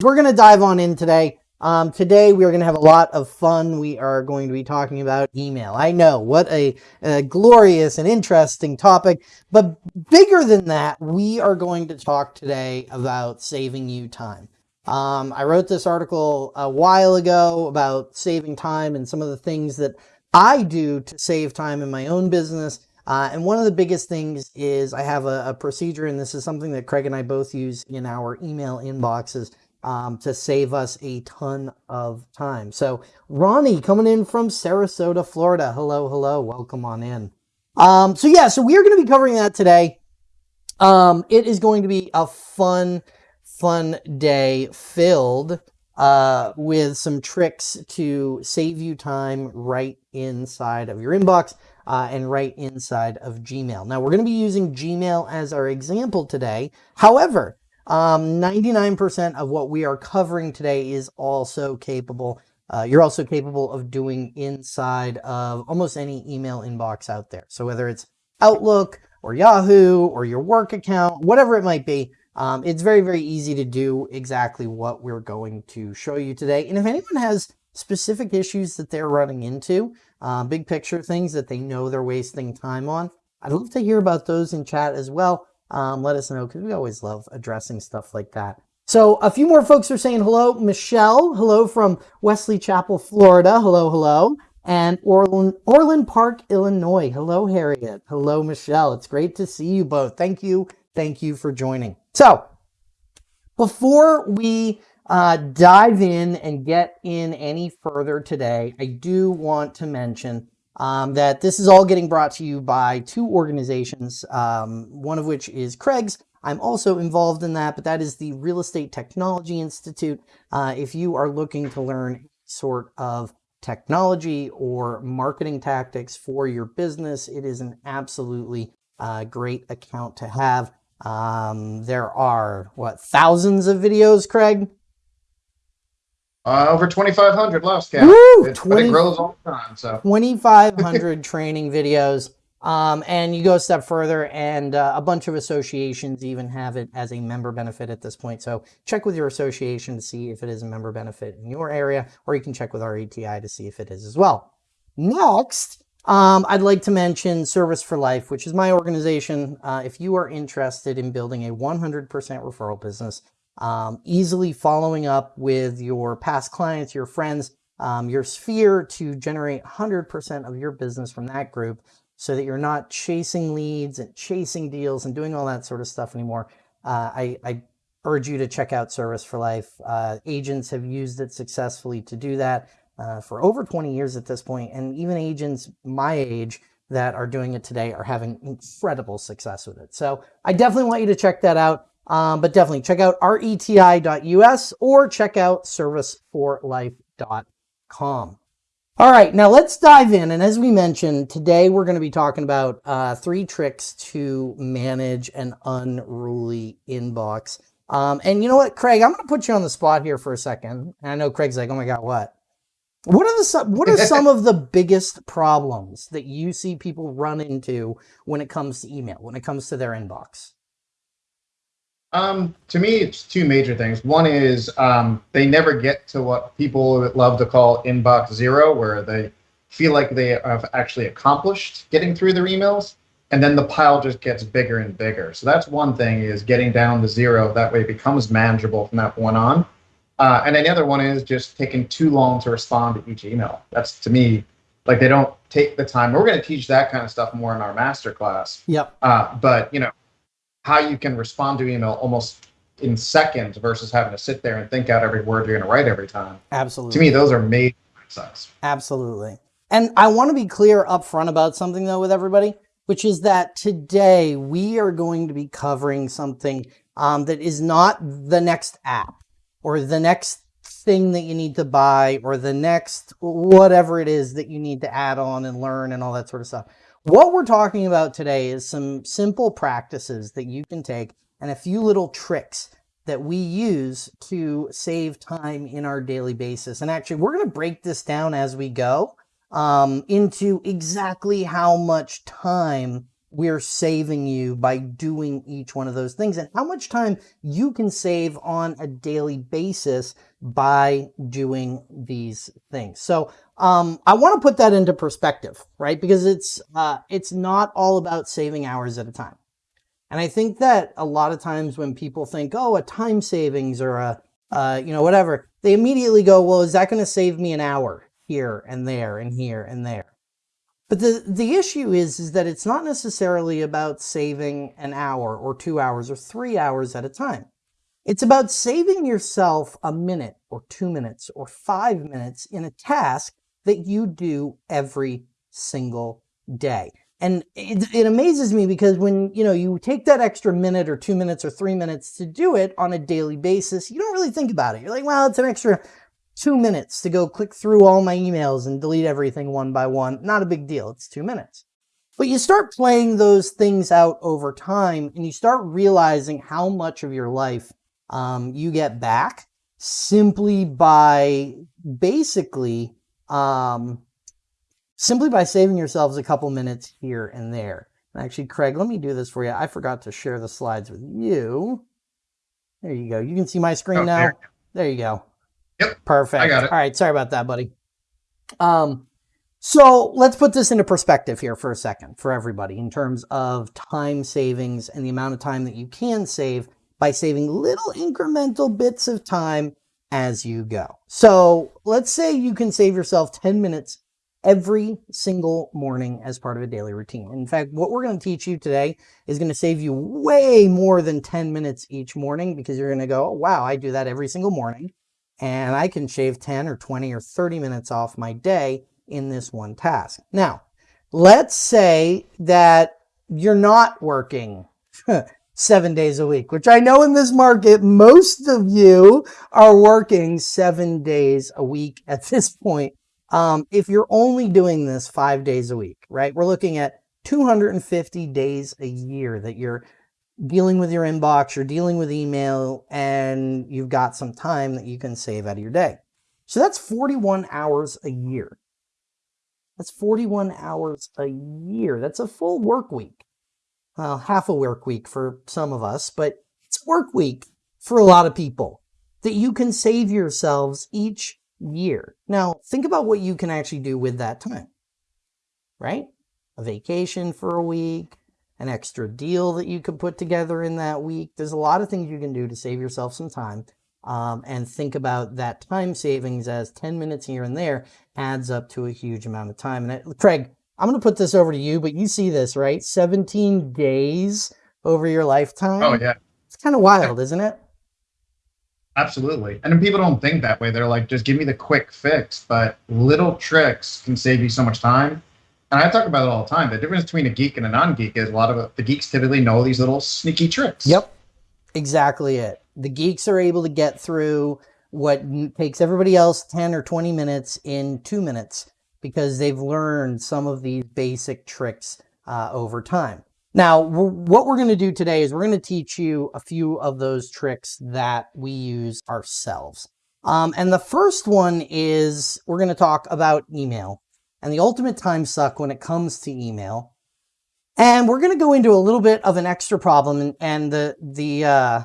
we're going to dive on in today. Um, today we are going to have a lot of fun. We are going to be talking about email. I know what a, a, glorious and interesting topic, but bigger than that, we are going to talk today about saving you time. Um, I wrote this article a while ago about saving time and some of the things that I do to save time in my own business. Uh, and one of the biggest things is I have a, a procedure, and this is something that Craig and I both use in our email inboxes um, to save us a ton of time. So Ronnie coming in from Sarasota, Florida. Hello, hello. Welcome on in. Um, so yeah, so we're going to be covering that today. Um, it is going to be a fun, fun day filled uh, with some tricks to save you time right inside of your inbox uh, and right inside of Gmail. Now we're going to be using Gmail as our example today. However, 99% um, of what we are covering today is also capable. Uh, you're also capable of doing inside of almost any email inbox out there. So whether it's Outlook or Yahoo or your work account, whatever it might be, um, it's very, very easy to do exactly what we're going to show you today. And if anyone has specific issues that they're running into, uh, big picture things that they know they're wasting time on, I'd love to hear about those in chat as well um, let us know because we always love addressing stuff like that. So a few more folks are saying hello. Michelle, hello from Wesley Chapel, Florida. Hello, hello. And Orland, Orland Park, Illinois. Hello, Harriet. Hello, Michelle. It's great to see you both. Thank you. Thank you for joining. So before we uh, dive in and get in any further today, I do want to mention um, that this is all getting brought to you by two organizations, um, one of which is Craig's. I'm also involved in that, but that is the Real Estate Technology Institute. Uh, if you are looking to learn sort of technology or marketing tactics for your business, it is an absolutely uh, great account to have. Um, there are, what, thousands of videos, Craig? Uh, over 2,500 last count. Woo, it, 20, it grows all the time. So 2,500 training videos. Um, and you go a step further and uh, a bunch of associations even have it as a member benefit at this point. So check with your association to see if it is a member benefit in your area, or you can check with our RETI to see if it is as well. Next, um, I'd like to mention Service for Life, which is my organization. Uh, if you are interested in building a 100% referral business, um, easily following up with your past clients, your friends, um, your sphere to generate 100% of your business from that group so that you're not chasing leads and chasing deals and doing all that sort of stuff anymore. Uh, I, I, urge you to check out Service for Life. Uh, agents have used it successfully to do that uh, for over 20 years at this point, and even agents my age that are doing it today are having incredible success with it. So I definitely want you to check that out. Um, but definitely check out reti.us or check out serviceforlife.com. All right, now let's dive in. And as we mentioned, today we're going to be talking about uh, three tricks to manage an unruly inbox. Um, and you know what, Craig, I'm going to put you on the spot here for a second. And I know Craig's like, oh my God, what? What are the what are some of the biggest problems that you see people run into when it comes to email, when it comes to their inbox? Um, to me, it's two major things. One is um, they never get to what people love to call inbox zero, where they feel like they have actually accomplished getting through their emails, and then the pile just gets bigger and bigger. So that's one thing is getting down to zero. That way it becomes manageable from that point on. Uh, and then the other one is just taking too long to respond to each email. That's to me, like they don't take the time. We're going to teach that kind of stuff more in our master class. Yep. Uh, but you know, how you can respond to email almost in seconds versus having to sit there and think out every word you're going to write every time. Absolutely. To me, those are major insights. Absolutely. And I want to be clear up front about something though with everybody, which is that today we are going to be covering something um, that is not the next app or the next thing that you need to buy or the next whatever it is that you need to add on and learn and all that sort of stuff. What we're talking about today is some simple practices that you can take and a few little tricks that we use to save time in our daily basis. And actually, we're going to break this down as we go um, into exactly how much time we're saving you by doing each one of those things and how much time you can save on a daily basis by doing these things. So um, I want to put that into perspective, right? Because it's uh, it's not all about saving hours at a time. And I think that a lot of times when people think, oh, a time savings or a, uh, you know, whatever, they immediately go, well, is that going to save me an hour here and there and here and there? But the, the issue is, is that it's not necessarily about saving an hour or two hours or three hours at a time. It's about saving yourself a minute or two minutes or five minutes in a task that you do every single day. And it, it, amazes me because when, you know, you take that extra minute or two minutes or three minutes to do it on a daily basis, you don't really think about it. You're like, well, it's an extra two minutes to go click through all my emails and delete everything one by one. Not a big deal. It's two minutes. But you start playing those things out over time and you start realizing how much of your life um, you get back simply by basically um, simply by saving yourselves a couple minutes here and there. And actually, Craig, let me do this for you. I forgot to share the slides with you. There you go. You can see my screen oh, now. There. there you go. Yep. Perfect. I got it. All right. Sorry about that, buddy. Um, so let's put this into perspective here for a second for everybody in terms of time savings and the amount of time that you can save by saving little incremental bits of time as you go. So let's say you can save yourself 10 minutes every single morning as part of a daily routine. In fact, what we're going to teach you today is going to save you way more than 10 minutes each morning because you're going to go, oh, wow, I do that every single morning and I can shave 10 or 20 or 30 minutes off my day in this one task. Now, let's say that you're not working seven days a week, which I know in this market, most of you are working seven days a week at this point. Um, if you're only doing this five days a week, right? We're looking at 250 days a year that you're dealing with your inbox, you're dealing with email, and you've got some time that you can save out of your day. So that's 41 hours a year. That's 41 hours a year. That's a full work week. Well, half a work week for some of us, but it's work week for a lot of people that you can save yourselves each year. Now, think about what you can actually do with that time, right? A vacation for a week, an extra deal that you could put together in that week. There's a lot of things you can do to save yourself some time um, and think about that time savings as 10 minutes here and there adds up to a huge amount of time. And it, Craig, I'm going to put this over to you, but you see this, right? 17 days over your lifetime. Oh, yeah. It's kind of wild, isn't it? Absolutely. And people don't think that way. They're like, just give me the quick fix. But little tricks can save you so much time and I talk about it all the time. The difference between a geek and a non-geek is a lot of the geeks typically know these little sneaky tricks. Yep, exactly it. The geeks are able to get through what takes everybody else 10 or 20 minutes in two minutes because they've learned some of these basic tricks uh, over time. Now, what we're going to do today is we're going to teach you a few of those tricks that we use ourselves. Um, and the first one is we're going to talk about email and the ultimate time suck when it comes to email. And we're going to go into a little bit of an extra problem. And, the, the, uh,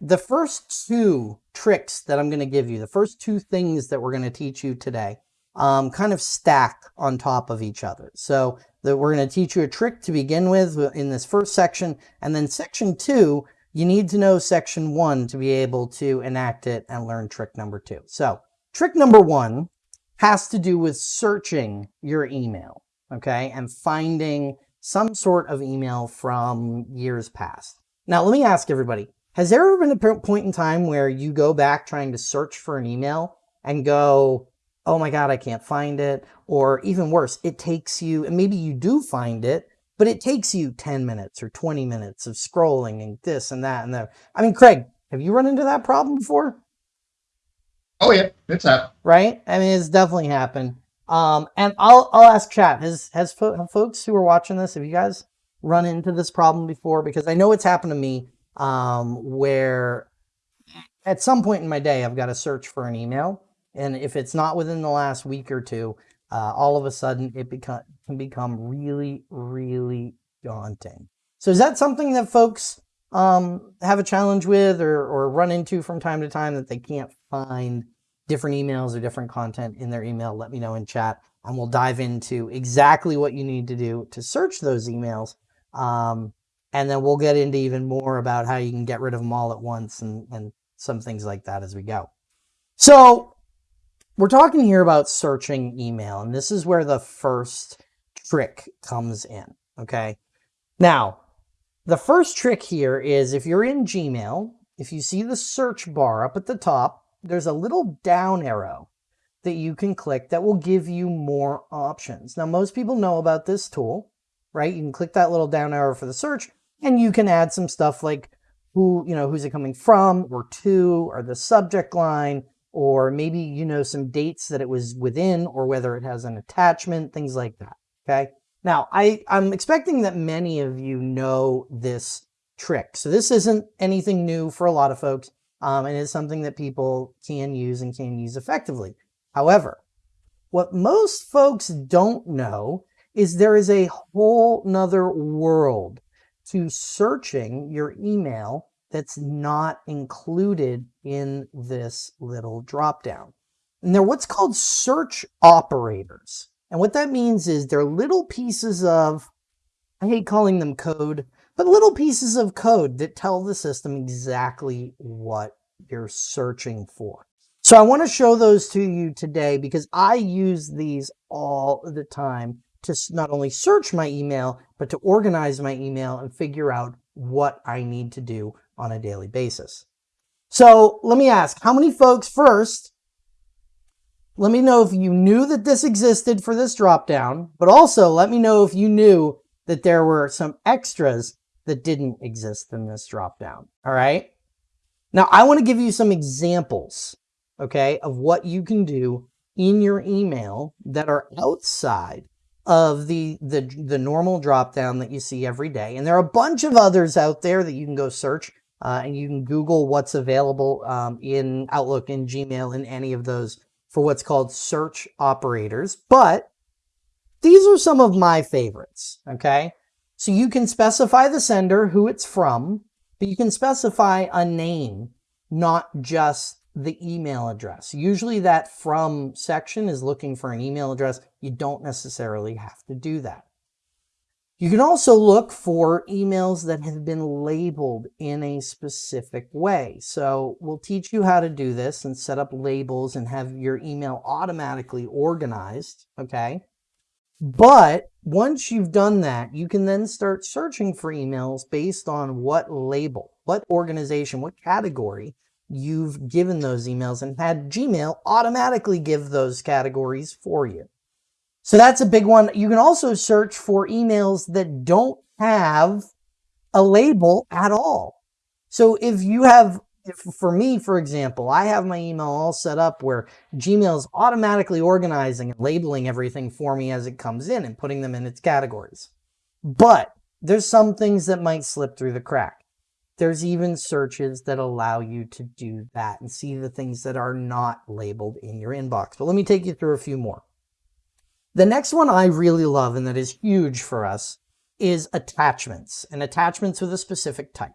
the first two tricks that I'm going to give you, the first two things that we're going to teach you today, um, kind of stack on top of each other. So that we're going to teach you a trick to begin with in this first section. And then section two, you need to know section one to be able to enact it and learn trick number two. So trick number one has to do with searching your email, okay, and finding some sort of email from years past. Now, let me ask everybody, has there ever been a point in time where you go back trying to search for an email and go, oh my God, I can't find it? Or even worse, it takes you, and maybe you do find it, but it takes you 10 minutes or 20 minutes of scrolling and this and that and that. I mean, Craig, have you run into that problem before? Oh yeah, it's happened. Right? I mean, it's definitely happened. Um, and I'll I'll ask chat. Has has fo folks who are watching this, have you guys run into this problem before? Because I know it's happened to me. Um, where at some point in my day, I've got to search for an email, and if it's not within the last week or two, uh, all of a sudden it become can become really really daunting. So is that something that folks um, have a challenge with or, or run into from time to time that they can't find different emails or different content in their email? Let me know in chat and we'll dive into exactly what you need to do to search those emails. Um, and then we'll get into even more about how you can get rid of them all at once and, and some things like that as we go. So we're talking here about searching email, and this is where the first trick comes in, okay? Now, the first trick here is if you're in Gmail, if you see the search bar up at the top, there's a little down arrow that you can click that will give you more options. Now, most people know about this tool, right? You can click that little down arrow for the search and you can add some stuff like who, you know, who's it coming from or to or the subject line, or maybe, you know, some dates that it was within or whether it has an attachment, things like that. Okay. Now I, I'm expecting that many of you know this trick. So this isn't anything new for a lot of folks. Um, and it's something that people can use and can use effectively. However, what most folks don't know is there is a whole nother world to searching your email that's not included in this little dropdown. And they're what's called search operators. And what that means is they're little pieces of, I hate calling them code, but little pieces of code that tell the system exactly what you're searching for. So I want to show those to you today because I use these all the time to not only search my email, but to organize my email and figure out what I need to do on a daily basis. So let me ask, how many folks first, let me know if you knew that this existed for this dropdown, but also let me know if you knew that there were some extras that didn't exist in this dropdown. All right. Now I want to give you some examples, okay, of what you can do in your email that are outside of the, the, the normal dropdown that you see every day. And there are a bunch of others out there that you can go search uh, and you can Google what's available um, in Outlook, in Gmail, in any of those for what's called search operators. But these are some of my favorites, okay? So you can specify the sender, who it's from, but you can specify a name, not just the email address. Usually that from section is looking for an email address. You don't necessarily have to do that. You can also look for emails that have been labeled in a specific way. So we'll teach you how to do this and set up labels and have your email automatically organized, okay? But once you've done that, you can then start searching for emails based on what label, what organization, what category you've given those emails and had Gmail automatically give those categories for you. So that's a big one. You can also search for emails that don't have a label at all. So if you have, for me, for example, I have my email all set up where Gmail is automatically organizing and labeling everything for me as it comes in and putting them in its categories. But there's some things that might slip through the crack. There's even searches that allow you to do that and see the things that are not labeled in your inbox. But let me take you through a few more. The next one I really love and that is huge for us is attachments and attachments with a specific type.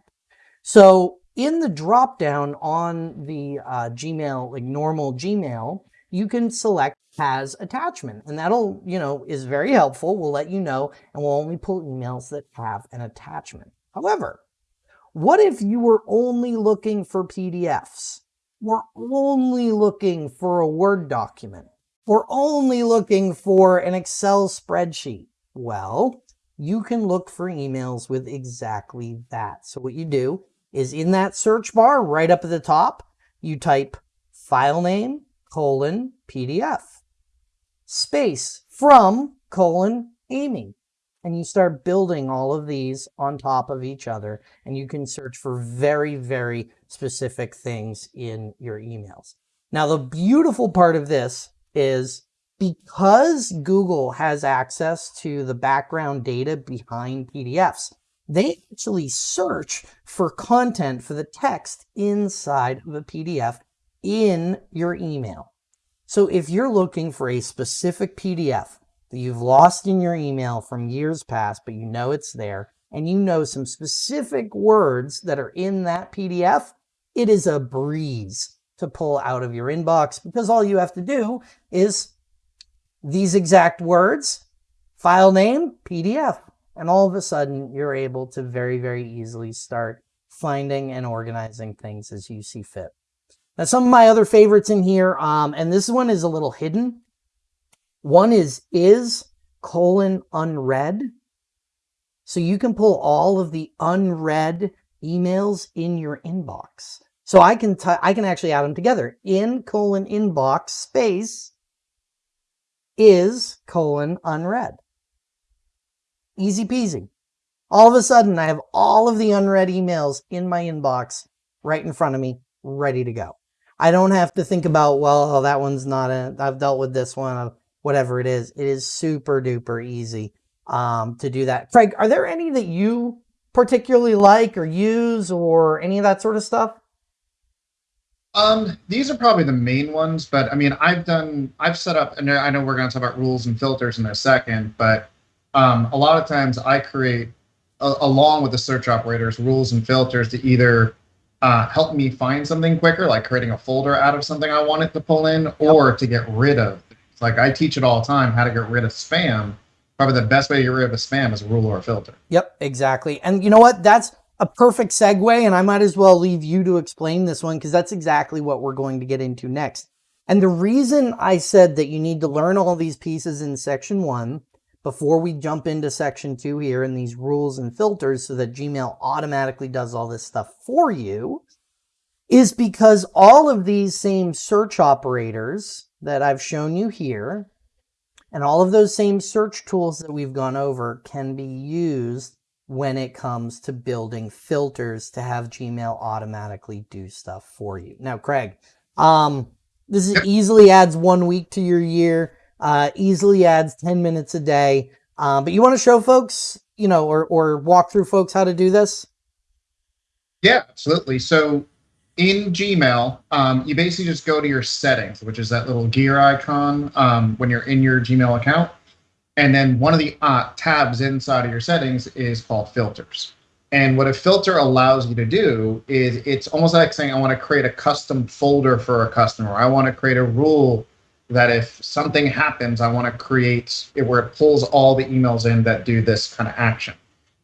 So in the drop down on the uh, Gmail, like normal Gmail, you can select has attachment and that'll, you know, is very helpful. We'll let you know and we'll only pull emails that have an attachment. However, what if you were only looking for PDFs? We're only looking for a Word document we're only looking for an Excel spreadsheet. Well, you can look for emails with exactly that. So what you do is in that search bar right up at the top, you type file name, colon, PDF, space, from, colon, Amy. And you start building all of these on top of each other and you can search for very, very specific things in your emails. Now, the beautiful part of this is because Google has access to the background data behind PDFs, they actually search for content for the text inside of a PDF in your email. So if you're looking for a specific PDF that you've lost in your email from years past, but you know it's there, and you know some specific words that are in that PDF, it is a breeze to pull out of your inbox because all you have to do is these exact words, file name, PDF. And all of a sudden, you're able to very, very easily start finding and organizing things as you see fit. Now, some of my other favorites in here, um, and this one is a little hidden. One is is colon unread. So you can pull all of the unread emails in your inbox. So I can I can actually add them together. In colon inbox space is colon unread. Easy peasy. All of a sudden, I have all of the unread emails in my inbox right in front of me, ready to go. I don't have to think about, well, oh, that one's not a, I've dealt with this one, whatever it is. It is super duper easy um, to do that. Craig, are there any that you particularly like or use or any of that sort of stuff? Um, these are probably the main ones, but I mean, I've done, I've set up, and I know we're going to talk about rules and filters in a second, but um, a lot of times I create, a, along with the search operators, rules and filters to either uh, help me find something quicker, like creating a folder out of something I wanted to pull in, or to get rid of. Like I teach it all the time how to get rid of spam. Probably the best way to get rid of a spam is a rule or a filter. Yep, exactly. And you know what? That's a perfect segue, and I might as well leave you to explain this one because that's exactly what we're going to get into next. And the reason I said that you need to learn all these pieces in section one before we jump into section two here and these rules and filters so that Gmail automatically does all this stuff for you is because all of these same search operators that I've shown you here and all of those same search tools that we've gone over can be used when it comes to building filters to have Gmail automatically do stuff for you. Now, Craig, um, this is, easily adds one week to your year uh, easily adds 10 minutes a day. Um, but you want to show folks, you know, or, or walk through folks how to do this? Yeah, absolutely. So in Gmail, um, you basically just go to your settings, which is that little gear icon um, when you're in your Gmail account. And then one of the uh, tabs inside of your settings is called filters. And what a filter allows you to do is it's almost like saying, I want to create a custom folder for a customer. I want to create a rule that if something happens, I want to create it where it pulls all the emails in that do this kind of action.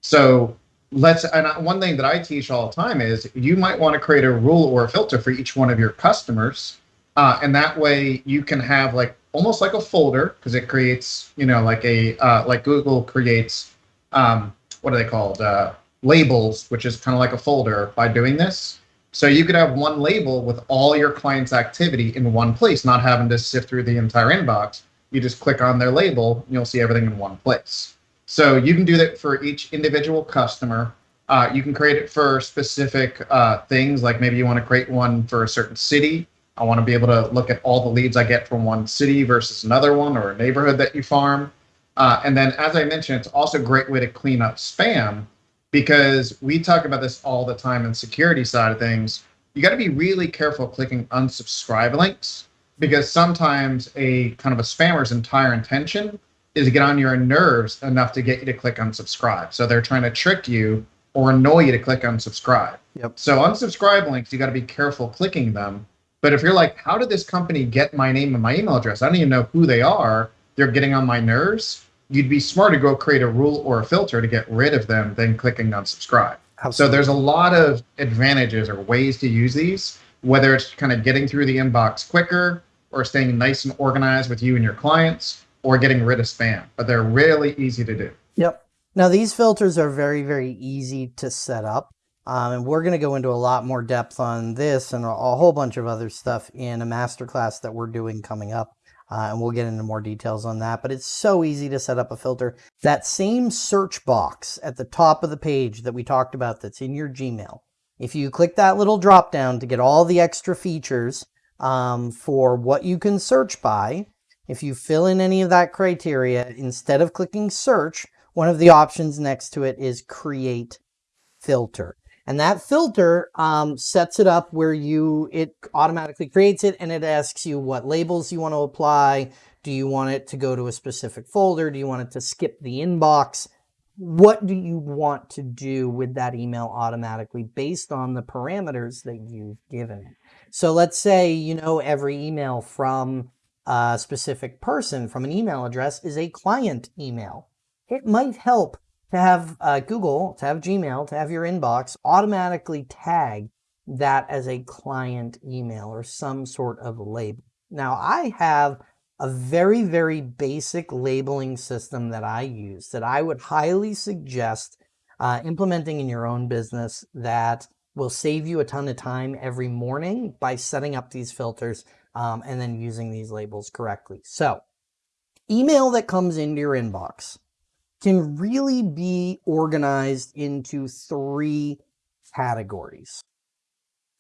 So let's, and one thing that I teach all the time is you might want to create a rule or a filter for each one of your customers. Uh, and that way you can have like almost like a folder because it creates, you know, like a, uh, like Google creates, um, what are they called? Uh, labels, which is kind of like a folder by doing this. So you could have one label with all your clients' activity in one place, not having to sift through the entire inbox. You just click on their label, and you'll see everything in one place. So you can do that for each individual customer. Uh, you can create it for specific uh, things, like maybe you want to create one for a certain city. I want to be able to look at all the leads I get from one city versus another one or a neighborhood that you farm. Uh, and then, as I mentioned, it's also a great way to clean up spam because we talk about this all the time in security side of things. You got to be really careful clicking unsubscribe links because sometimes a kind of a spammer's entire intention is to get on your nerves enough to get you to click unsubscribe. So they're trying to trick you or annoy you to click unsubscribe. Yep. So unsubscribe links, you got to be careful clicking them. But if you're like, how did this company get my name and my email address? I don't even know who they are. They're getting on my nerves you'd be smart to go create a rule or a filter to get rid of them than clicking unsubscribe. Absolutely. So there's a lot of advantages or ways to use these, whether it's kind of getting through the inbox quicker or staying nice and organized with you and your clients or getting rid of spam. But they're really easy to do. Yep. Now these filters are very, very easy to set up. Um, and we're going to go into a lot more depth on this and a, a whole bunch of other stuff in a masterclass that we're doing coming up. Uh, and we'll get into more details on that, but it's so easy to set up a filter. That same search box at the top of the page that we talked about that's in your Gmail, if you click that little drop down to get all the extra features um, for what you can search by, if you fill in any of that criteria, instead of clicking search, one of the options next to it is create filter. And that filter um, sets it up where you, it automatically creates it and it asks you what labels you want to apply. Do you want it to go to a specific folder? Do you want it to skip the inbox? What do you want to do with that email automatically based on the parameters that you've given it? So let's say, you know, every email from a specific person from an email address is a client email. It might help to have uh, Google, to have Gmail, to have your inbox automatically tag that as a client email or some sort of label. Now I have a very, very basic labeling system that I use that I would highly suggest uh, implementing in your own business that will save you a ton of time every morning by setting up these filters um, and then using these labels correctly. So email that comes into your inbox can really be organized into three categories.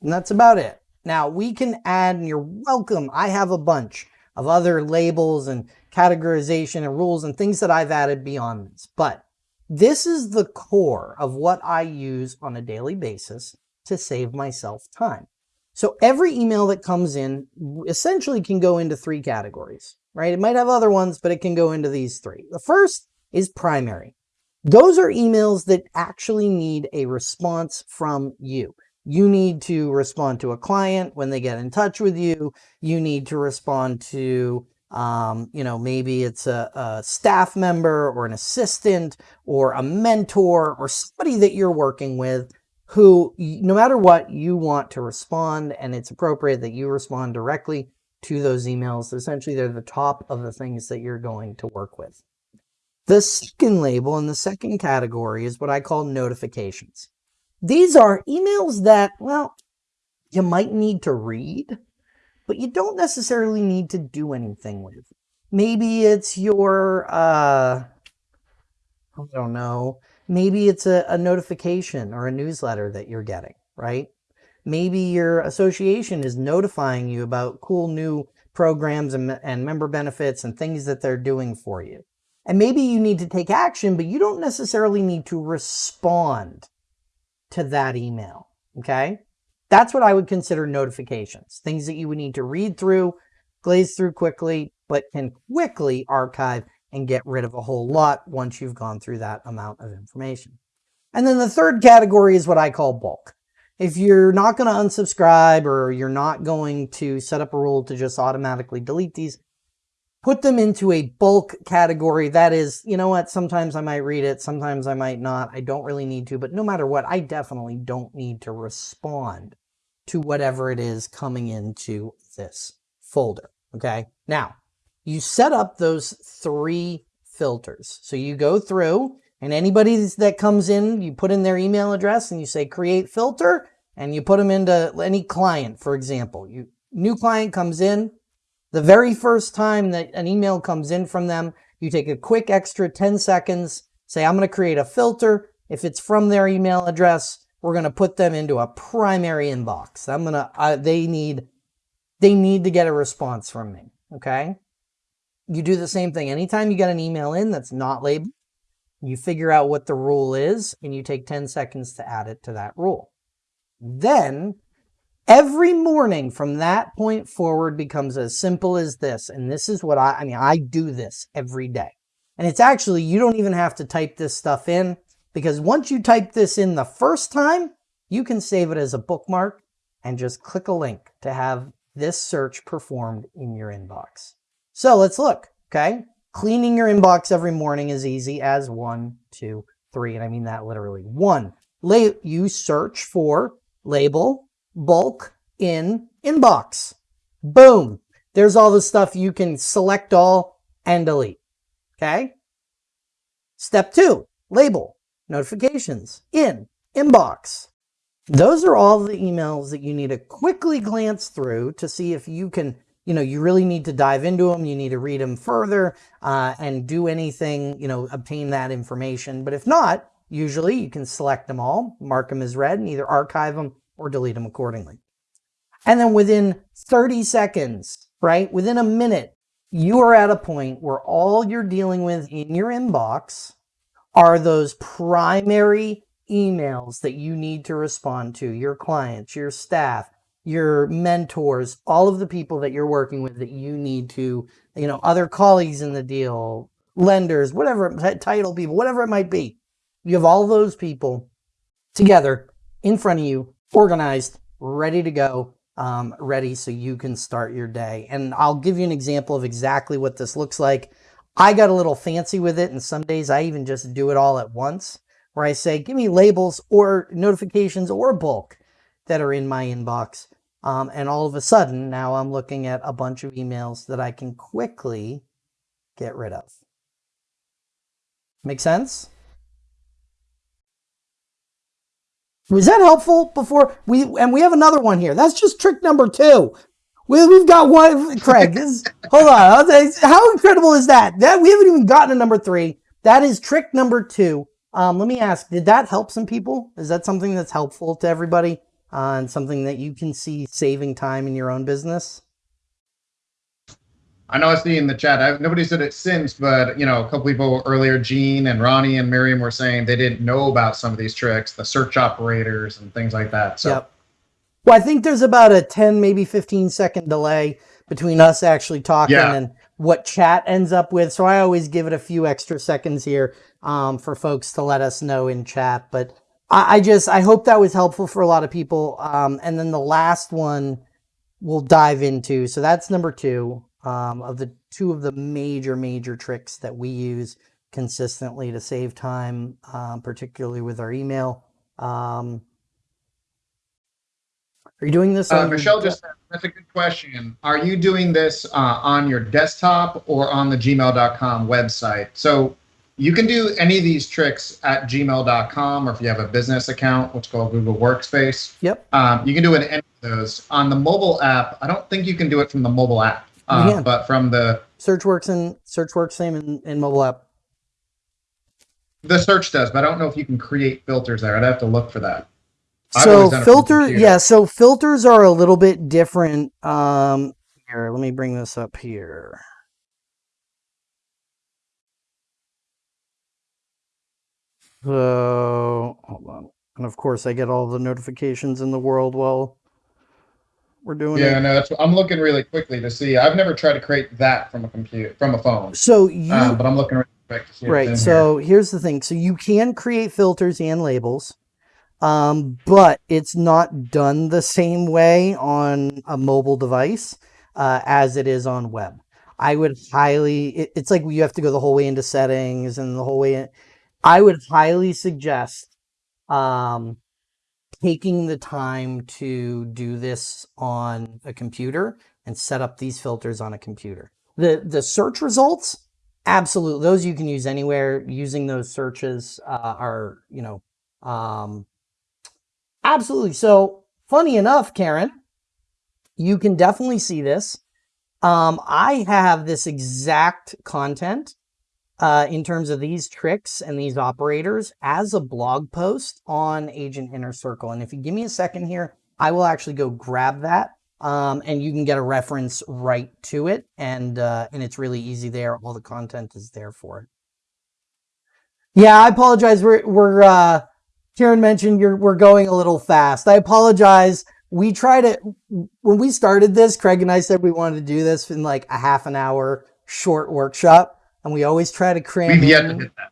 And that's about it. Now we can add, and you're welcome. I have a bunch of other labels and categorization and rules and things that I've added beyond this. But this is the core of what I use on a daily basis to save myself time. So every email that comes in essentially can go into three categories, right? It might have other ones, but it can go into these three. The first is primary. Those are emails that actually need a response from you. You need to respond to a client when they get in touch with you. You need to respond to, um, you know, maybe it's a, a staff member or an assistant or a mentor or somebody that you're working with who, no matter what, you want to respond and it's appropriate that you respond directly to those emails. Essentially, they're the top of the things that you're going to work with. The second label in the second category is what I call notifications. These are emails that, well, you might need to read, but you don't necessarily need to do anything with. Maybe it's your, uh, I don't know, Maybe it's a, a notification or a newsletter that you're getting, right? Maybe your association is notifying you about cool new programs and, and member benefits and things that they're doing for you. And maybe you need to take action, but you don't necessarily need to respond to that email. Okay. That's what I would consider notifications, things that you would need to read through, glaze through quickly, but can quickly archive and get rid of a whole lot once you've gone through that amount of information. And then the third category is what I call bulk. If you're not going to unsubscribe or you're not going to set up a rule to just automatically delete these, put them into a bulk category. That is, you know what, sometimes I might read it, sometimes I might not. I don't really need to, but no matter what, I definitely don't need to respond to whatever it is coming into this folder. Okay. Now, you set up those three filters. So you go through and anybody that comes in, you put in their email address and you say create filter and you put them into any client, for example. You New client comes in, the very first time that an email comes in from them, you take a quick extra 10 seconds, say I'm going to create a filter. If it's from their email address, we're going to put them into a primary inbox. I'm going to, they need, they need to get a response from me. Okay you do the same thing. Anytime you get an email in that's not labeled, you figure out what the rule is and you take 10 seconds to add it to that rule. Then every morning from that point forward becomes as simple as this. And this is what I, I mean, I do this every day. And it's actually, you don't even have to type this stuff in because once you type this in the first time, you can save it as a bookmark and just click a link to have this search performed in your inbox. So let's look, okay? Cleaning your inbox every morning is easy as one, two, three, and I mean that literally. One, you search for label bulk in inbox. Boom. There's all the stuff you can select all and delete. Okay. Step two, label notifications in inbox. Those are all the emails that you need to quickly glance through to see if you can you know, you really need to dive into them. You need to read them further uh, and do anything, you know, obtain that information. But if not, usually you can select them all, mark them as read, and either archive them or delete them accordingly. And then within 30 seconds, right, within a minute, you are at a point where all you're dealing with in your inbox are those primary emails that you need to respond to, your clients, your staff, your mentors, all of the people that you're working with that you need to, you know, other colleagues in the deal, lenders, whatever, title people, whatever it might be. You have all those people together in front of you, organized, ready to go, um, ready so you can start your day. And I'll give you an example of exactly what this looks like. I got a little fancy with it, and some days I even just do it all at once, where I say, give me labels or notifications or bulk that are in my inbox. Um, and all of a sudden, now I'm looking at a bunch of emails that I can quickly get rid of. Make sense? Was that helpful before we, and we have another one here. That's just trick number two. We, have got one, Craig, is, hold on. How incredible is that? That we haven't even gotten to number three. That is trick number two. Um, let me ask, did that help some people? Is that something that's helpful to everybody? Uh, and something that you can see saving time in your own business? I know I see in the chat. I've, nobody said it since, but you know, a couple people earlier, Gene and Ronnie and Miriam were saying they didn't know about some of these tricks, the search operators and things like that. So, yep. well, I think there's about a 10, maybe 15 second delay between us actually talking yeah. and what chat ends up with. So I always give it a few extra seconds here um, for folks to let us know in chat. But I, I, just, I hope that was helpful for a lot of people. Um, and then the last one we'll dive into. So that's number two um, of the two of the major, major tricks that we use consistently to save time, um, particularly with our email. Um, are you doing this? Uh, Michelle just that's a good question. Are you doing this uh, on your desktop or on the gmail.com website? So you can do any of these tricks at gmail.com or if you have a business account, what's called Google Workspace. Yep. Um, you can do it in any of those. On the mobile app, I don't think you can do it from the mobile app. Uh, but from the search works in search works same in, in mobile app. The search does, but I don't know if you can create filters there. I'd have to look for that. So filter, yeah. So filters are a little bit different. Um, here, let me bring this up here. So hold on, and of course I get all the notifications in the world while we're doing yeah, it. no, that's I'm looking really quickly to see. I've never tried to create that from a computer from a phone. So you, um, but I'm looking really quick to see. Right. So here. here's the thing. So you can create filters and labels, um, but it's not done the same way on a mobile device uh, as it is on web. I would highly. It, it's like you have to go the whole way into settings and the whole way. In, I would highly suggest um, taking the time to do this on a computer and set up these filters on a computer. The, the search results, absolutely, those you can use anywhere. Using those searches uh, are, you know, um, absolutely. So funny enough, Karen, you can definitely see this. Um, I have this exact content uh, in terms of these tricks and these operators as a blog post on Agent Inner Circle. And if you give me a second here, I will actually go grab that um, and you can get a reference right to it. And, uh, and it's really easy there. All the content is there for it. Yeah, I apologize. We're, we're, uh, Karen mentioned you're, we're going a little fast. I apologize. We tried it when we started this, Craig and I said we wanted to do this in like a half an hour short workshop and we always try to cram We've in. yet to hit that.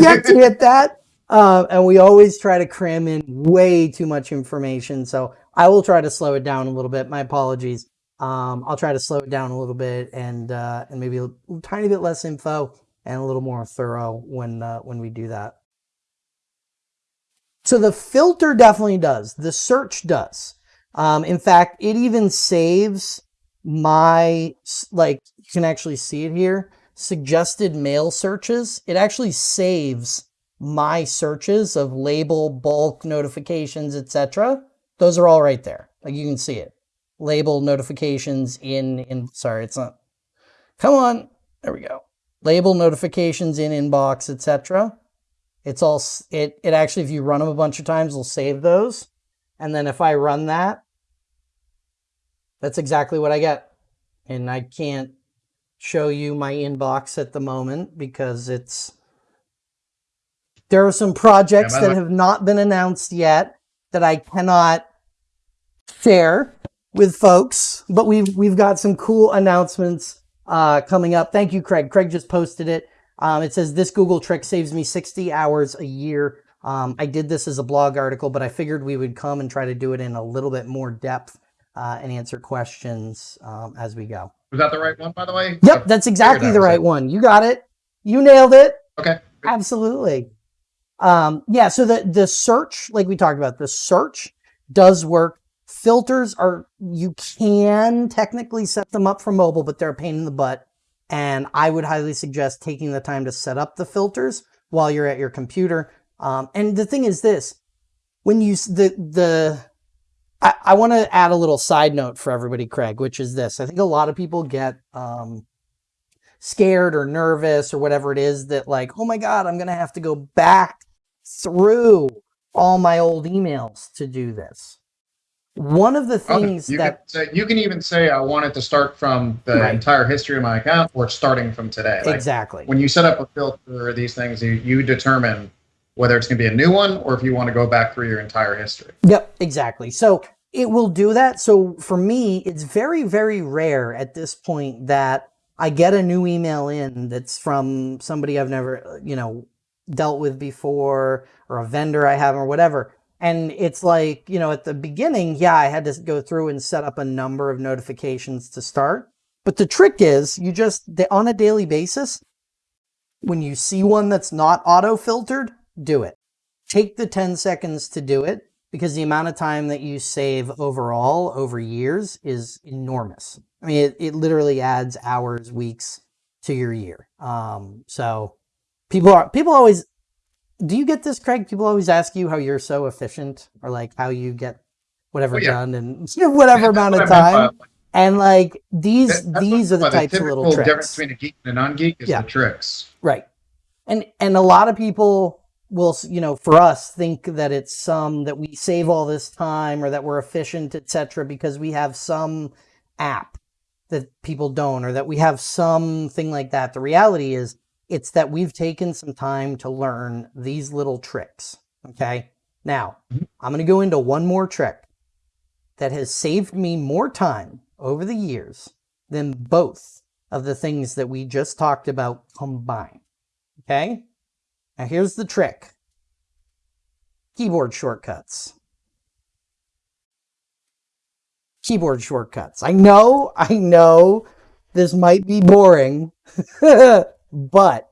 yet to hit that. Uh, and we always try to cram in way too much information. So I will try to slow it down a little bit. My apologies. Um, I'll try to slow it down a little bit and uh, and maybe a tiny bit less info and a little more thorough when uh, when we do that. So the filter definitely does. The search does. Um, in fact, it even saves my like you can actually see it here suggested mail searches, it actually saves my searches of label, bulk, notifications, etc. Those are all right there. Like you can see it. Label notifications in, in sorry, it's not. Come on. There we go. Label notifications in inbox, etc. It's all, it, it actually, if you run them a bunch of times, it'll save those. And then if I run that, that's exactly what I get. And I can't show you my inbox at the moment because it's There are some projects Yeah, that have not been announced yet that I cannot share with folks, but we've we've got some cool announcements uh, coming up. Thank you, Craig. Craig just posted it. Um, it says this Google trick saves me 60 hours a year. Um, I did this as a blog article, but I figured we would come and try to do it in a little bit more depth uh, and answer questions um, as we go. Was that the right one, by the way? Yep, that's exactly the right one. You got it. You nailed it. Okay. Absolutely. Um, yeah, so the the search, like we talked about, the search does work. Filters are you can technically set them up for mobile, but they're a pain in the butt. And I would highly suggest taking the time to set up the filters while you're at your computer. Um, and the thing is this, when you the the I, I want to add a little side note for everybody, Craig, which is this. I think a lot of people get um, scared or nervous or whatever it is that like, oh my God, I'm going to have to go back through all my old emails to do this. One of the Okay. things You, that can say, you can even say I want it to start from the Right. entire history of my account or starting from today. Like, exactly when you set up a filter or these things, you, you determine whether it's going to be a new one or if you want to go back through your entire history. Yep, exactly. So it will do that. So for me, it's very, very rare at this point that I get a new email in that's from somebody I've never, you know, dealt with before or a vendor I haven't or whatever. And it's like, you know, at the beginning, yeah, I had to go through and set up a number of notifications to start. But the trick is you just, on a daily basis, when you see one that's not auto filtered, do it. Take the 10 seconds to do it because the amount of time that you save overall over years is enormous. I mean, it, it literally adds hours, weeks to your year. Um, so people are, people always, do you get this, Craig? People always ask you how you're so efficient or like how you get whatever Oh, yeah. done in whatever amount of That's what I meant time. by- And like these, That- these are the types of little typical difference between a geek and a non-geek is Yeah. the tricks. Right. And and a lot of people will, you know, for us think that it's some that we save all this time or that we're efficient, etc., because we have some app that people don't or that we have something like that. The reality is it's that we've taken some time to learn these little tricks. Okay. Now, Mhm. I'm going to go into one more trick that has saved me more time over the years than both of the things that we just talked about combined. Okay? Now here's the trick. Keyboard shortcuts. Keyboard shortcuts. I know, I know this might be boring, but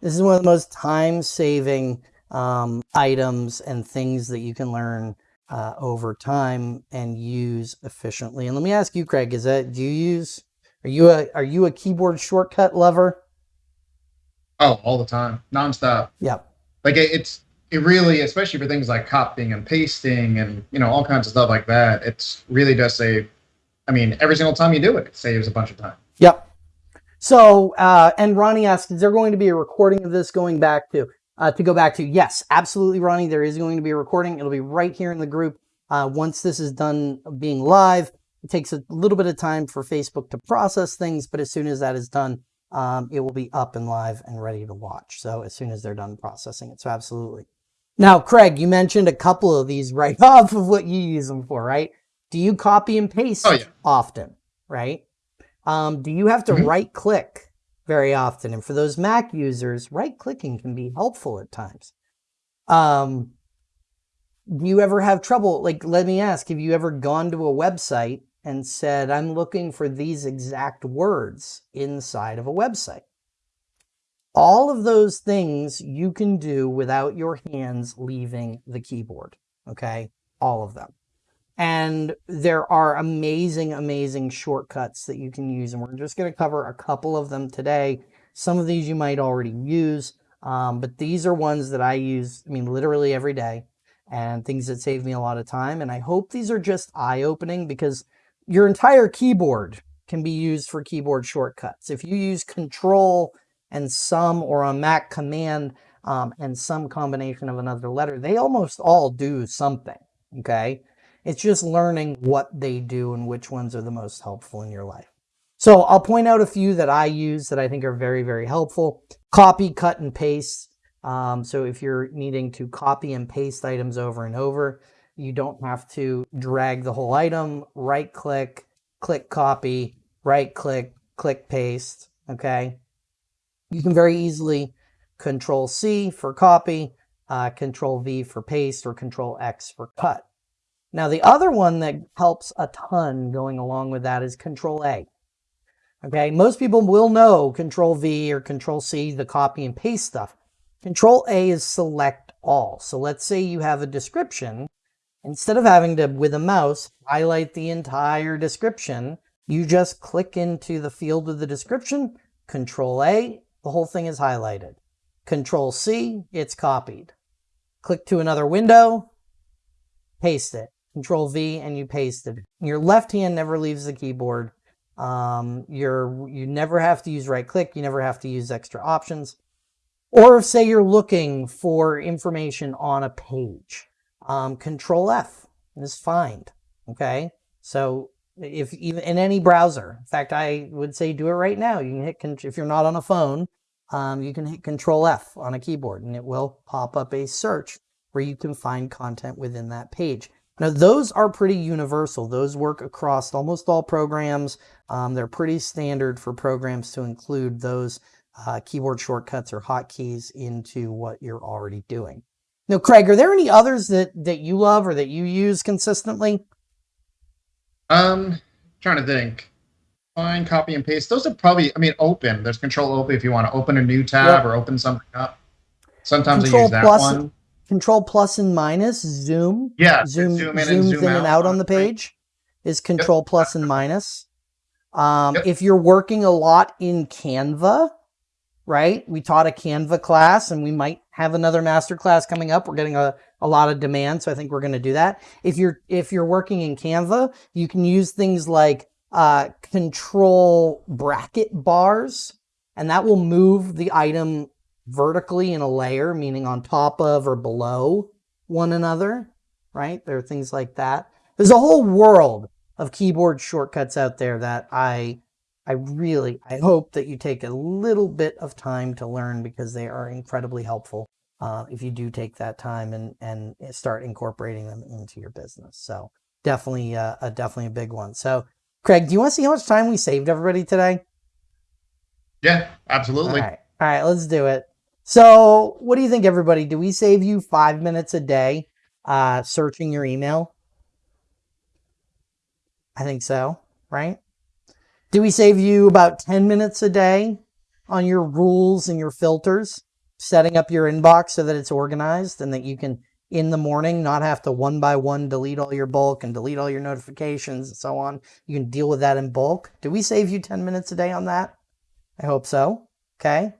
this is one of the most time saving um, items and things that you can learn uh, over time and use efficiently. And let me ask you, Craig, is that do you use are you a are you a keyboard shortcut lover? Oh, all the time, nonstop. Yep. Like it, it's it really, especially for things like copying and pasting and you know all kinds of stuff like that. It's really does save. I mean, every single time you do it, it saves a bunch of time. Yep. So, uh, and Ronnie asks, is there going to be a recording of this going back to, uh, to go back to? Yes, absolutely, Ronnie. There is going to be a recording. It'll be right here in the group. Uh, once this is done being live, it takes a little bit of time for Facebook to process things, but as soon as that is done, um, it will be up and live and ready to watch. So as soon as they're done processing it. So absolutely. Now, Craig, you mentioned a couple of these right off of what you use them for, right? Do you copy and paste Oh, yeah. often, right? Um, do you have to Mhm. right click very often? And for those Mac users, right clicking can be helpful at times. Um, do you ever have trouble? Like, let me ask, have you ever gone to a website and said, I'm looking for these exact words inside of a website? All of those things you can do without your hands leaving the keyboard. Okay. All of them. And there are amazing, amazing shortcuts that you can use. And we're just going to cover a couple of them today. Some of these you might already use, um, but these are ones that I use, I mean, literally every day and things that save me a lot of time. And I hope these are just eye opening because your entire keyboard can be used for keyboard shortcuts. If you use control and some or on Mac command um, and some combination of another letter, they almost all do something. Okay. It's just learning what they do and which ones are the most helpful in your life. So I'll point out a few that I use that I think are very, very helpful. Copy, cut, and paste. Um, so if you're needing to copy and paste items over and over, you don't have to drag the whole item, right click, click copy, right click, click paste. Okay. You can very easily control C for copy, uh, control V for paste, or control X for cut. Now, the other one that helps a ton going along with that is control A. Okay, most people will know control V or control C, the copy and paste stuff. Control A is select all. So let's say you have a description. Instead of having to, with a mouse, highlight the entire description, you just click into the field of the description, Control A, the whole thing is highlighted. Control C, it's copied. Click to another window, paste it. Control V and you paste it. Your left hand never leaves the keyboard. Um, you're, you never have to use right click. You never have to use extra options. Or say you're looking for information on a page, um, control F is find. Okay. So if even in any browser, in fact, I would say do it right now. You can hit, if you're not on a phone, um, you can hit control F on a keyboard and it will pop up a search where you can find content within that page. Now, those are pretty universal. Those work across almost all programs. Um, they're pretty standard for programs to include those uh, keyboard shortcuts or hotkeys into what you're already doing. Now, Craig, are there any others that, that you love or that you use consistently? Um, trying to think. Find, copy, and paste. Those are probably, I mean, open. There's control open if you want to open a new tab yep. or open something up. Sometimes control I use that plus, one. Control plus and minus, zoom. Yeah, zoom, zoom in zooms and, zoom in out and out on the page is control yep. plus and minus. Um, yep. If you're working a lot in Canva, right? We taught a Canva class and we might have another master class coming up. We're getting a, a lot of demand, so I think we're going to do that. If you're if you're working in Canva, you can use things like uh, control bracket bars, and that will move the item vertically in a layer, meaning on top of or below one another, right? There are things like that. There's a whole world of keyboard shortcuts out there that I I really, I hope that you take a little bit of time to learn because they are incredibly helpful uh, if you do take that time and, and start incorporating them into your business. So definitely, uh, a, definitely a big one. So Craig, do you want to see how much time we saved everybody today? Yeah, absolutely. All right, All right let's do it. So what do you think, everybody? Do we save you five minutes a day uh, searching your email? I think so, right? Do we save you about 10 minutes a day on your rules and your filters, setting up your inbox so that it's organized and that you can in the morning, not have to one by one delete all your bulk and delete all your notifications and so on. You can deal with that in bulk. Do we save you 10 minutes a day on that? I hope so. Okay.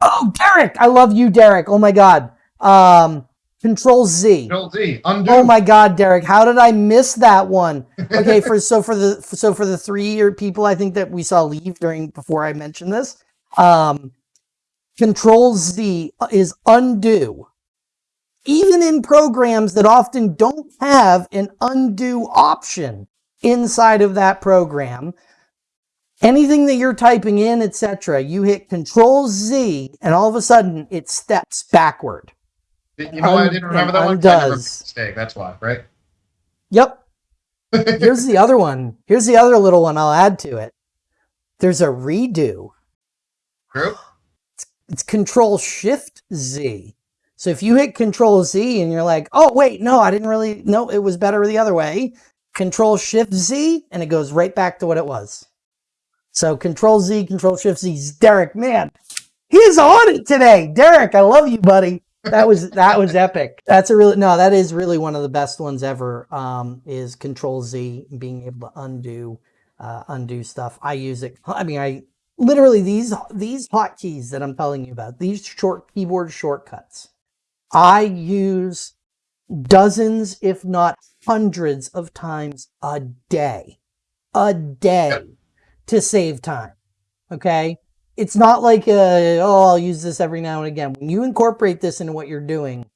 Oh, Derek. I love you, Derek. Oh my God. Um, Control Z. Control Z. Undo. Oh my God, Derek. How did I miss that one? Okay. for, so for the, so for the three year people, I think that we saw leave during, before I mentioned this, um, Control Z is undo even in programs that often don't have an undo option inside of that program. Anything that you're typing in, etc., you hit Control Z, and all of a sudden it steps backward. You know, I didn't remember that undoes. one. Mistake. That's why, right? Yep. Here's the other one. Here's the other little one I'll add to it. There's a redo. True. It's, it's Control Shift Z. So if you hit Control Z and you're like, oh, wait, no, I didn't really, no, it was better the other way. Control Shift Z and it goes right back to what it was. So Control Z, Control Shift Z. Derek, man, he's on it today. Derek, I love you, buddy. That was that was epic. That's a really no, that is really one of the best ones ever. Um, is Control Z being able to undo uh, undo stuff. I use it. I mean, I literally these these hotkeys that I'm telling you about. These short keyboard shortcuts I use dozens, if not hundreds of times a day, a day yep. to save time. Okay. It's not like, a, oh, I'll use this every now and again. When you incorporate this into what you're doing,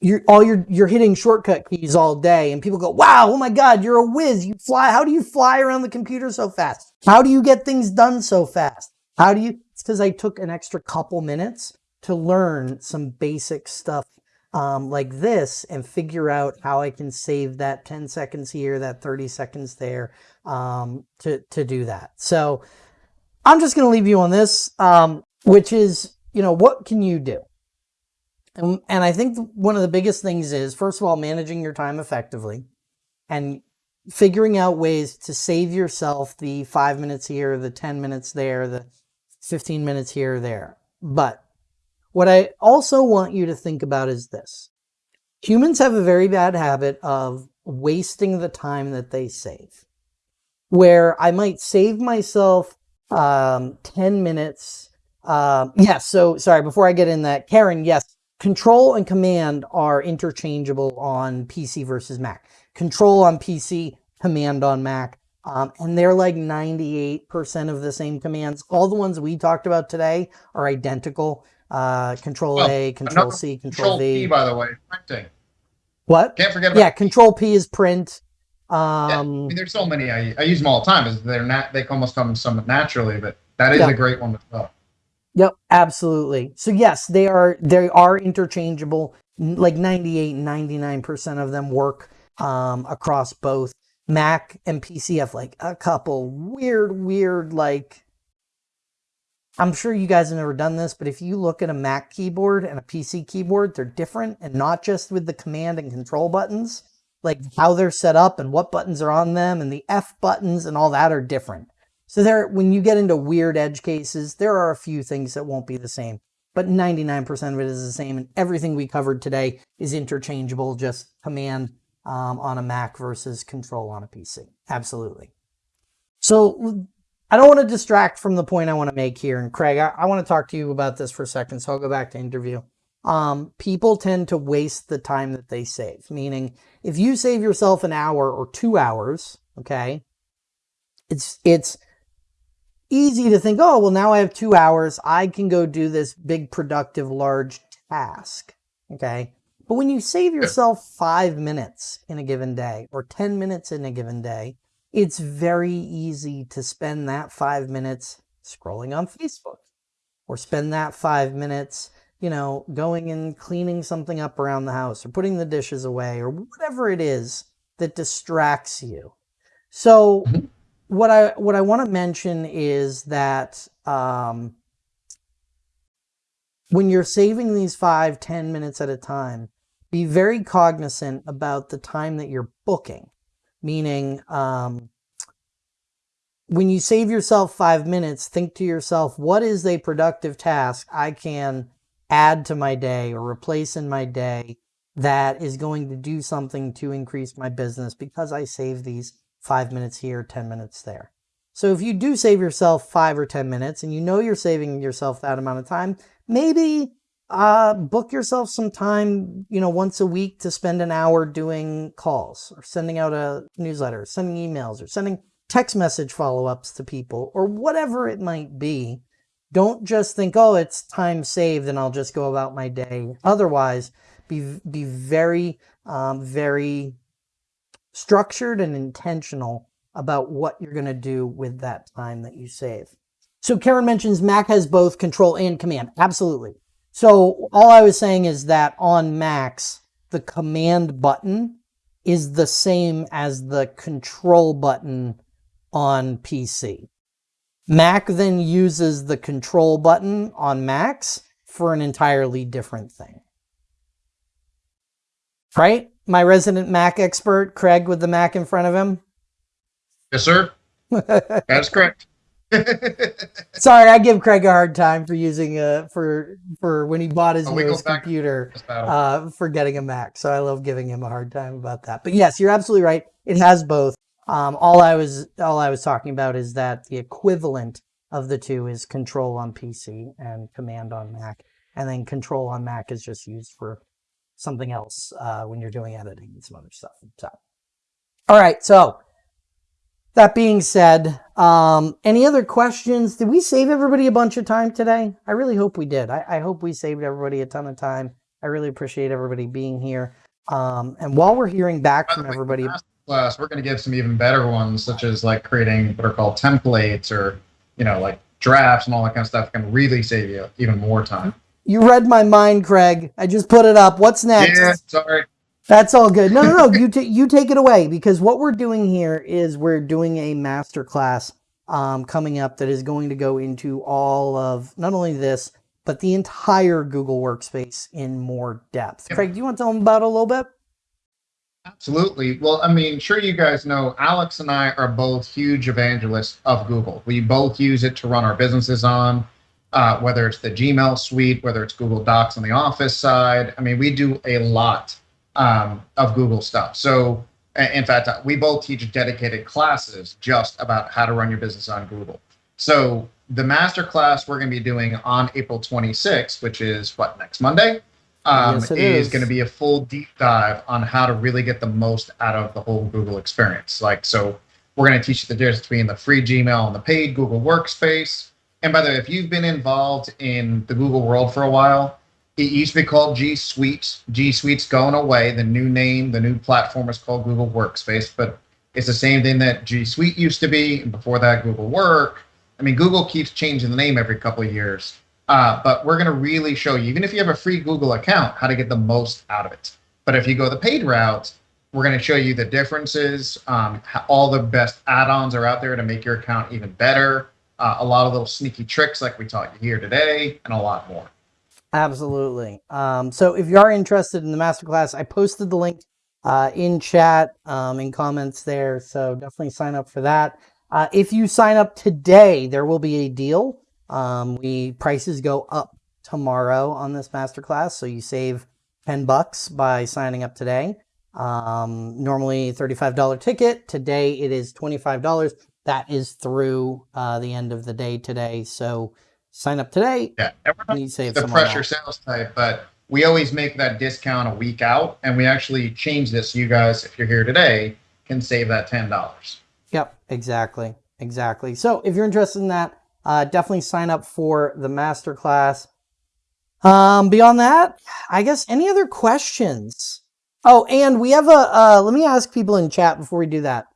you're all you're you're hitting shortcut keys all day and people go wow oh my god you're a whiz you fly how do you fly around the computer so fast how do you get things done so fast how do you it's because i took an extra couple minutes to learn some basic stuff um, like this and figure out how I can save that 10 seconds here, that 30 seconds there um, to, to do that. So I'm just going to leave you on this, um, which is, you know, what can you do? And, and I think one of the biggest things is, first of all, managing your time effectively and figuring out ways to save yourself the five minutes here, the 10 minutes there, the 15 minutes here or there. But what I also want you to think about is this. Humans have a very bad habit of wasting the time that they save. Where I might save myself um, 10 minutes. Um, yes, yeah, so sorry, before I get in that, Karen, yes, control and command are interchangeable on PC versus Mac. Control on PC, command on Mac. Um, and they're like 98% of the same commands. All the ones we talked about today are identical. Uh, control well, A, Control C, Control, control V. P, by the way, printing. What? Can't forget about Yeah, Control P is print. Um, yeah, I um, mean, there's so many. I, I use them all the time. Is They're not. They almost come somewhat naturally, but that is yeah. a great one as well. Yep, absolutely. So yes, they are they are interchangeable. Like 98, 99% of them work um, across both Mac and PC have like a couple weird, weird, like, I'm sure you guys have never done this, but if you look at a Mac keyboard and a PC keyboard, they're different and not just with the command and control buttons, like how they're set up and what buttons are on them and the F buttons and all that are different. So there, when you get into weird edge cases, there are a few things that won't be the same, but 99% of it is the same. And everything we covered today is interchangeable, just command um, on a Mac versus control on a PC. Absolutely. So I don't want to distract from the point I want to make here. And Craig, I, I want to talk to you about this for a second. So I'll go back to interview. Um, people tend to waste the time that they save, meaning if you save yourself an hour or two hours, okay, it's, it's easy to think, oh, well, now I have two hours. I can go do this big, productive, large task. Okay. But when you save yourself five minutes in a given day or 10 minutes in a given day, it's very easy to spend that five minutes scrolling on Facebook or spend that five minutes, you know, going and cleaning something up around the house or putting the dishes away or whatever it is that distracts you. So mm-hmm. what I what I want to mention is that um, when you're saving these five, ten minutes at a time, be very cognizant about the time that you're booking, meaning um, when you save yourself five minutes, think to yourself, what is a productive task I can add to my day or replace in my day that is going to do something to increase my business because I save these five minutes here, 10 minutes there. So if you do save yourself five or 10 minutes and you know you're saving yourself that amount of time, maybe uh, book yourself some time, you know, once a week to spend an hour doing calls or sending out a newsletter, sending emails or sending text message follow-ups to people or whatever it might be. Don't just think, oh, it's time saved and I'll just go about my day. Otherwise, be, be very, um, very structured and intentional about what you're going to do with that time that you save. So Karen mentions Mac has both control and command. Absolutely. So all I was saying is that on Macs, the command button is the same as the control button on PC. Mac then uses the control button on Macs for an entirely different thing. Right? My resident Mac expert, Craig with the Mac in front of him? Yes, sir. That's correct. Sorry, I give Craig a hard time for using a for for when he bought his oh, newest computer uh for getting a Mac. So I love giving him a hard time about that. But yes, you're absolutely right. It has both. Um, all I was all I was talking about is that the equivalent of the two is control on PC and command on Mac. And then control on Mac is just used for something else uh, when you're doing editing and some other stuff. So, all right, so that being said, um, any other questions? Did we save everybody a bunch of time today? I really hope we did. I, I hope we saved everybody a ton of time. I really appreciate everybody being here. Um, and while we're hearing back from everybody, class, we're going to give some even better ones, such as like creating what are called templates or, you know, like drafts and all that kind of stuff can really save you even more time. You read my mind, Craig. I just put it up. What's next? Yeah, sorry. That's all good. No, no, no. you you take it away because what we're doing here is we're doing a master class um, coming up that is going to go into all of not only this but the entire Google Workspace in more depth. Yep. Craig, do you want to tell them about it a little bit? Absolutely. Well, I mean, sure you guys know Alex and I are both huge evangelists of Google. We both use it to run our businesses on, uh, whether it's the Gmail suite, whether it's Google Docs on the office side. I mean, we do a lot um, of Google stuff. So, in fact, uh, we both teach dedicated classes just about how to run your business on Google. So, the master class we're going to be doing on April 26th, which is what next Monday, um, Yes, is, is. going to be a full deep dive on how to really get the most out of the whole Google experience. Like, so we're going to teach you the difference between the free Gmail and the paid Google Workspace. And by the way, if you've been involved in the Google world for a while, it used to be called G Suite. G Suite's going away. The new name, the new platform is called Google Workspace, but it's the same thing that G Suite used to be. And before that, Google Work. I mean, Google keeps changing the name every couple of years. Uh, but we're going to really show you, even if you have a free Google account, how to get the most out of it. But if you go the paid route, we're going to show you the differences. Um, how, all the best add-ons are out there to make your account even better. Uh, a lot of little sneaky tricks like we taught you here today, and a lot more. Absolutely. Um, so if you are interested in the masterclass, I posted the link uh, in chat, um, in comments there. So definitely sign up for that. Uh, if you sign up today, there will be a deal. Um, we prices go up tomorrow on this masterclass, so you save 10 bucks by signing up today. Um, normally $35 ticket. Today it is $25. That is through uh, the end of the day today. So sign up today. Yeah, You save the some on that. pressure sales type, but we always make that discount a week out, and we actually change this. You guys, if you're here today, can save that ten dollars. Yep, exactly, exactly. So if you're interested in that, uh, definitely sign up for the masterclass. Um, beyond that, I guess any other questions? Oh, and we have a. Uh, let me ask people in chat before we do that.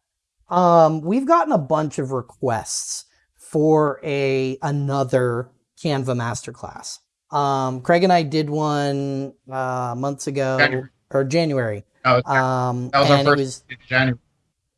Um, we've gotten a bunch of requests for a another Canva masterclass. Um, Craig and I did one uh, months ago January. or January. That was, Um, that was our first was January.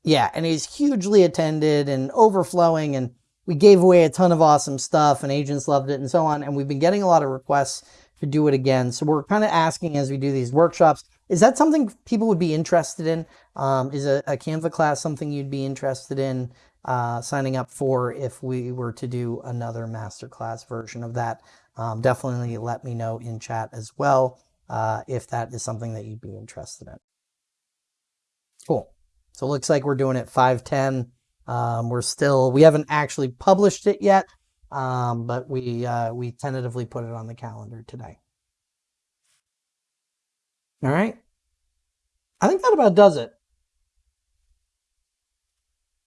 yeah, and he's hugely attended and overflowing, and we gave away a ton of awesome stuff, and agents loved it, and so on. And we've been getting a lot of requests to do it again. So we're kind of asking as we do these workshops, is that something people would be interested in? Um, is a, a Canva class something you'd be interested in uh, signing up for if we were to do another masterclass version of that? Um, definitely let me know in chat as well uh, if that is something that you'd be interested in. Cool. So it looks like we're doing it 510. Um, we're still, we haven't actually published it yet, um, but we, uh, we tentatively put it on the calendar today. All right. I think that about does it.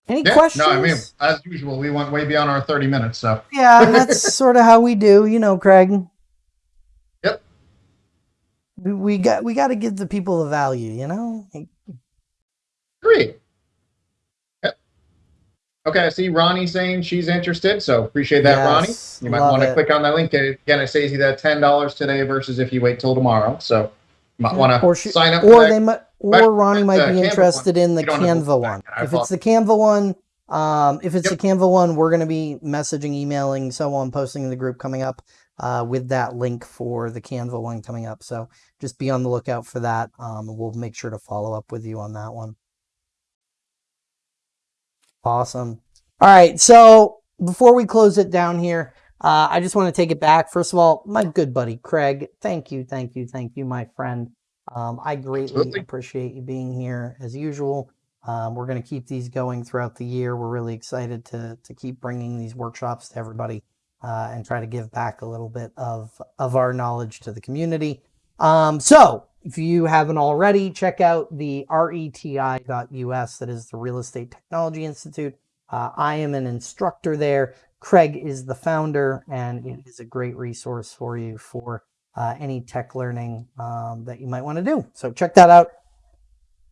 Any Yeah, questions? no, I mean, as usual, we went way beyond our thirty minutes. So yeah, that's sort of how we do, you know, Craig. Yep. We, we got, we got to give the people the value, you know? Great. Okay, I see Ronnie saying she's interested, so appreciate that, Yes, Ronnie. You might want to click on that link. Again, it saves you that ten dollars today versus if you wait till tomorrow. So you might want or to she, sign up. or they might, or Ronnie might be Canva interested in the you don't have to Canva one. If it's the Canva one, um, if it's Yep. the Canva one, we're going to be messaging, emailing, so on, posting in the group coming up uh, with that link for the Canva one coming up. So just be on the lookout for that. Um, we'll make sure to follow up with you on that one. Awesome. All right. So before we close it down here, uh, I just want to take it back. First of all, my good buddy Craig, thank you, thank you, thank you, my friend. Um, I greatly Absolutely. appreciate you being here as usual. Um, we're going to keep these going throughout the year. We're really excited to to keep bringing these workshops to everybody uh, and try to give back a little bit of of our knowledge to the community. Um, so if you haven't already, check out the reti.us. That is the Real Estate Technology Institute. Uh, I am an instructor there. Craig is the founder, and it is a great resource for you for uh, any tech learning um, that you might want to do. So check that out.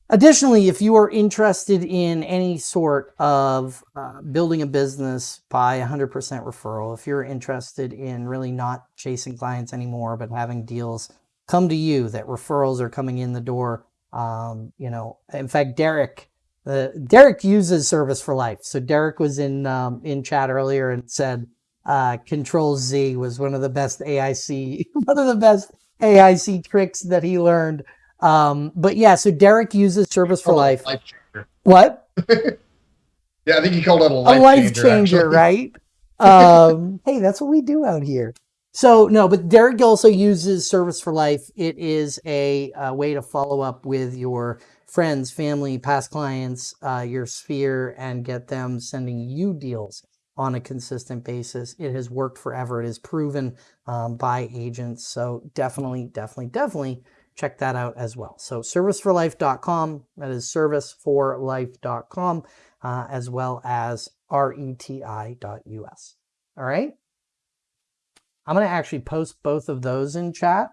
Additionally, if you are interested in any sort of uh, building a business by 100% referral, if you're interested in really not chasing clients anymore, but having deals come to you, that referrals are coming in the door, um, you know, in fact, Derek, uh, Derek uses Service for Life. So Derek was in um, in chat earlier and said uh, Control Z was one of the best AIC, one of the best AIC tricks that he learned. Um, but yeah, so Derek uses Service for a Life. life. What? Yeah, I think he called it a a life, life changer. changer, right? Um, hey, that's what we do out here. So no, but Derek also uses Service for Life. It is a, uh way to follow up with your friends, family, past clients, uh, your sphere, and get them sending you deals on a consistent basis. It has worked forever. It is proven um, by agents. So definitely, definitely, definitely check that out as well. So serviceforlife.com. That is serviceforlife.com uh, as well as reti.us. All right. I'm going to actually post both of those in chat.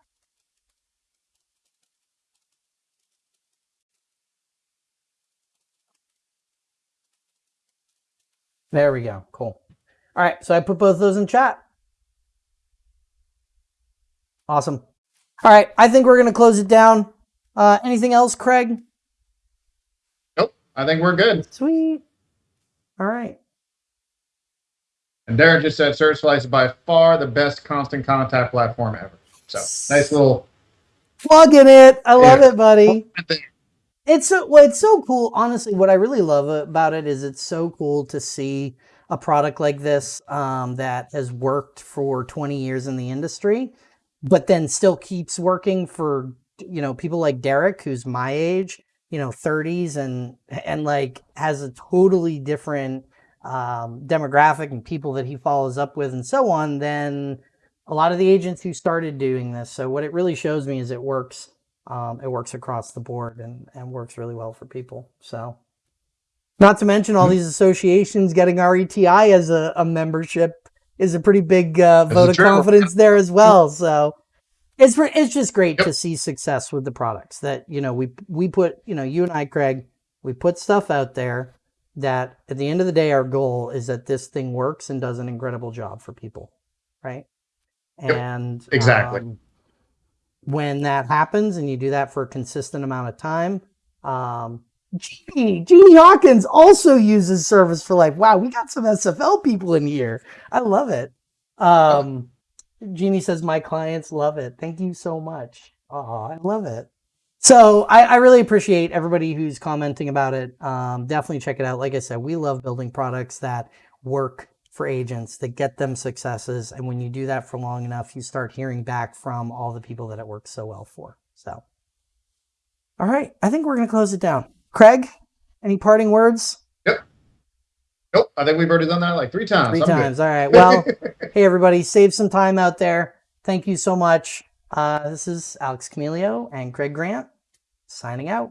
There we go. Cool. All right. So I put both those in chat. Awesome. All right. I think we're going to close it down. Uh, anything else, Craig? Nope, I think we're good. Sweet. All right. And Darren just said Service for Life is by far the best constant contact platform ever. So nice little. Plugging it. I love Yeah. it, buddy. It's so well, it's so cool. Honestly, what I really love about it is it's so cool to see a product like this um, that has worked for 20 years in the industry, but then still keeps working for you know people like Derek, who's my age, you know, 30s, and and like has a totally different um, demographic and people that he follows up with, and so on, than a lot of the agents who started doing this. So what it really shows me is it works um, it works across the board and, and works really well for people. So, not to mention all these associations getting RETI as a, a membership is a pretty big uh, vote of confidence there as well. So, it's it's just great Yep. to see success with the products that you know we we put you know you and I Craig we put stuff out there that at the end of the day our goal is that this thing works and does an incredible job for people, right? Yep. And Exactly. um, when that happens and you do that for a consistent amount of time. Um, Jeannie, Jeannie Hawkins also uses Service for Life. Wow, we got some SFL people in here. I love it. Um, Jeannie says, My clients love it. Thank you so much. Oh, I love it. So I, I really appreciate everybody who's commenting about it. Um, definitely check it out. Like I said, we love building products that work for agents that get them successes. And when you do that for long enough, you start hearing back from all the people that it works so well for. So, all right, I think we're going to close it down. Craig, any parting words? Yep. Nope, I think we've already done that like three times. 3 I'm good. times. All right. Well, hey, everybody, save some time out there. Thank you so much. Uh, this is Alex Camilio and Craig Grant signing out.